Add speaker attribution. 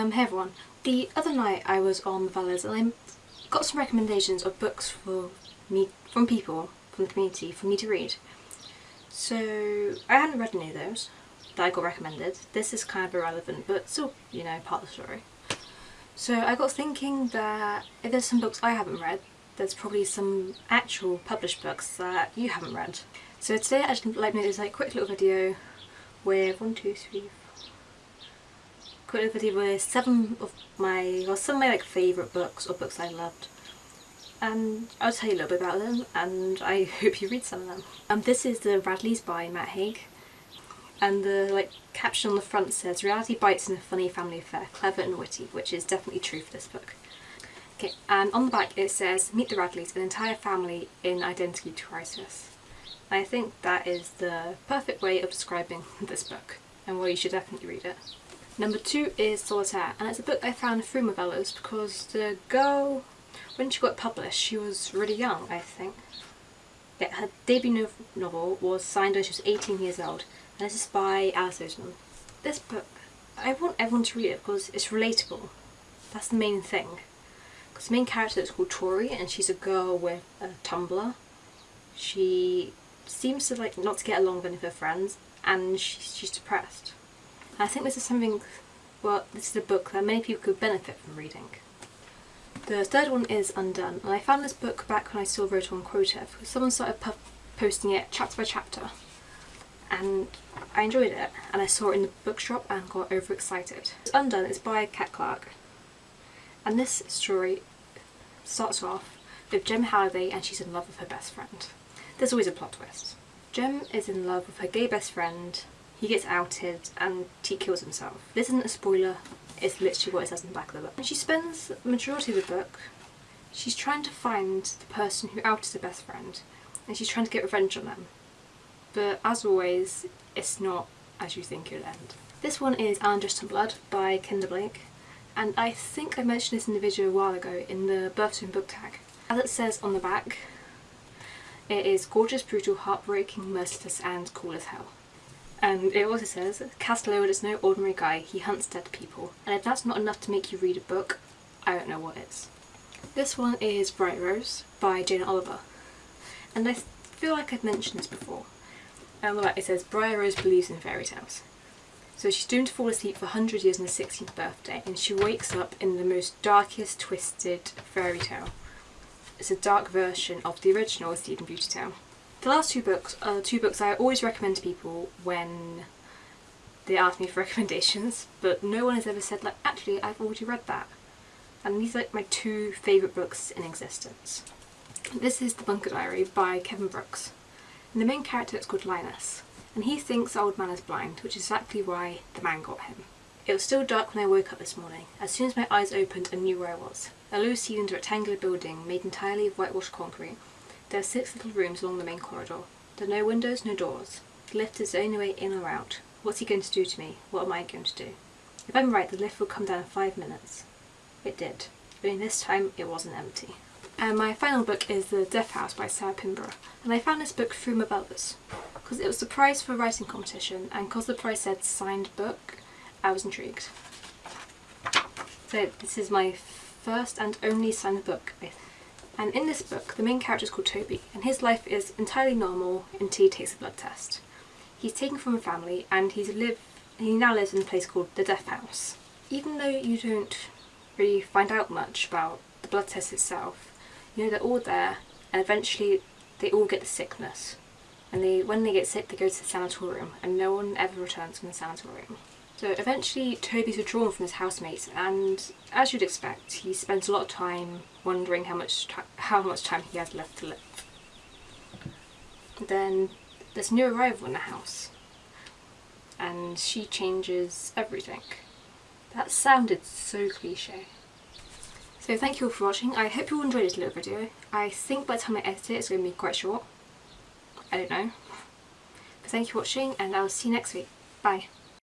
Speaker 1: Um, hey everyone. The other night I was on Movellas and I got some recommendations of books for me from people from the community for me to read. So I hadn't read any of those that I got recommended. This is kind of irrelevant but still, you know, part of the story. So I got thinking that if there's some books I haven't read, there's probably some actual published books that you haven't read. So today I just like to make this like quick little video with one, two, three, quick little video with seven of my, or some of my like favourite books or books I loved. And I'll tell you a little bit about them and I hope you read some of them. Um, this is the Radleys by Matt Haig and the like caption on the front says reality bites in a funny family affair, clever and witty, which is definitely true for this book. Okay, and on the back it says meet the Radleys, an entire family in identity crisis. I think that is the perfect way of describing this book and why you should definitely read it. Number two is Solitaire and it's a book I found through Movellas because the girl, when she got published, she was really young I think. Yeah, her debut novel was signed when she was 18 years old and this is by Alice Oseman. This book, I want everyone to read it because it's relatable. That's the main thing. Because the main character is called Tori and she's a girl with a Tumblr. She seems to like not to get along with any of her friends and she's, she's depressed. I think this is something, well this is a book that many people could benefit from reading. The third one is Undone and I found this book back when I still wrote on Quotev someone started posting it chapter by chapter and I enjoyed it and I saw it in the bookshop and got overexcited. It's Undone is by Cat Clarke and this story starts off with Jem Halliday and she's in love with her best friend. There's always a plot twist. Jem is in love with her gay best friend, he gets outed and he kills himself. This isn't a spoiler, it's literally what it says in the back of the book. And she spends the majority of the book she's trying to find the person who outed her best friend and she's trying to get revenge on them but as always it's not as you think it'll end. This one is Anna Dressed in Blood by Kendra Blake and I think I mentioned this in the video a while ago in the Birthstone book tag. As it says on the back, it is gorgeous, brutal, heartbreaking, merciless and cool as hell. And it also says, Cas Lowood is no ordinary guy, he hunts dead people. And if that's not enough to make you read a book, I don't know what is. This one is Briar Rose by Jane Oliver. And I feel like I've mentioned this before, on the back it says Briar Rose believes in fairy tales. So she's doomed to fall asleep for 100 years on her 16th birthday and she wakes up in the most darkest, twisted fairy tale. It's a dark version of the original Sleeping Beauty tale. The last two books are two books I always recommend to people when they ask me for recommendations, but no one has ever said like, actually I've already read that. And these are like my two favourite books in existence. This is The Bunker Diary by Kevin Brooks. And the main character is called Linus, and he thinks old man is blind, which is exactly why the man got him. It was still dark when I woke up this morning. As soon as my eyes opened I knew where I was. A low-ceilinged rectangular building made entirely of whitewashed concrete. There are six little rooms along the main corridor. There are no windows, no doors. The lift is the only way in or out. What's he going to do to me? What am I going to do? If I'm right, the lift will come down in five minutes. It did. Only this time it wasn't empty. And my final book is The Death House by Sarah Pinborough. And I found this book through Movellas because it was the prize for a writing competition and because the prize said signed book, I was intrigued. So this is my first and only signed book. And in this book, the main character is called Toby and his life is entirely normal until he takes a blood test. He's taken from a family and he's live, he now lives in a place called the Death House. Even though you don't really find out much about the blood test itself, you know, they're all there and eventually they all get the sickness. And they, when they get sick, they go to the sanatorium and no one ever returns from the sanatorium. So eventually Toby's withdrawn from his housemates and as you'd expect, he spends a lot of time wondering how much, how much time he has left to live. Then there's a new arrival in the house and she changes everything. That sounded so cliche. So thank you all for watching. I hope you all enjoyed this little video. I think by the time I edit it it's going to be quite short. I don't know. But thank you for watching and I'll see you next week. Bye.